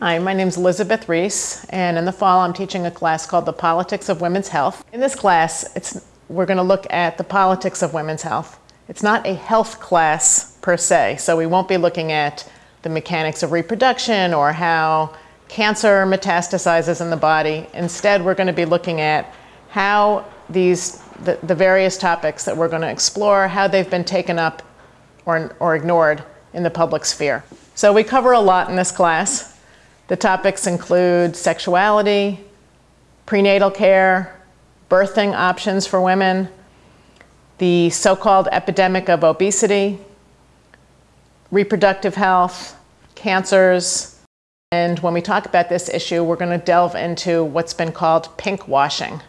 Hi, my name is Elizabeth Reese, and in the fall I'm teaching a class called The Politics of Women's Health. In this class, it's, we're going to look at the politics of women's health. It's not a health class per se, so we won't be looking at the mechanics of reproduction or how cancer metastasizes in the body. Instead, we're going to be looking at how these, the, the various topics that we're going to explore, how they've been taken up or, or ignored in the public sphere. So we cover a lot in this class. The topics include sexuality, prenatal care, birthing options for women, the so-called epidemic of obesity, reproductive health, cancers, and when we talk about this issue, we're going to delve into what's been called pink washing,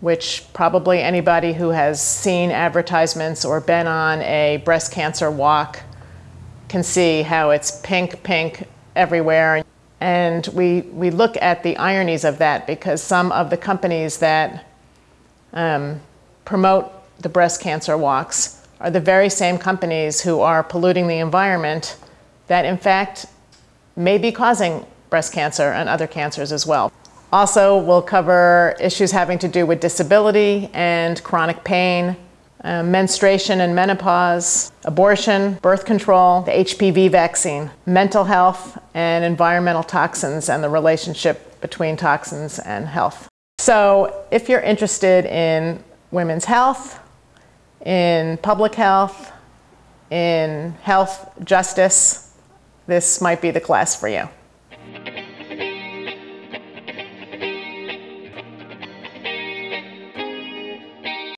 which probably anybody who has seen advertisements or been on a breast cancer walk can see how it's pink, pink everywhere. And we, we look at the ironies of that because some of the companies that um, promote the breast cancer walks are the very same companies who are polluting the environment that in fact may be causing breast cancer and other cancers as well. Also, we'll cover issues having to do with disability and chronic pain, uh, menstruation and menopause, abortion, birth control, the HPV vaccine, mental health, and environmental toxins and the relationship between toxins and health. So if you're interested in women's health, in public health, in health justice, this might be the class for you.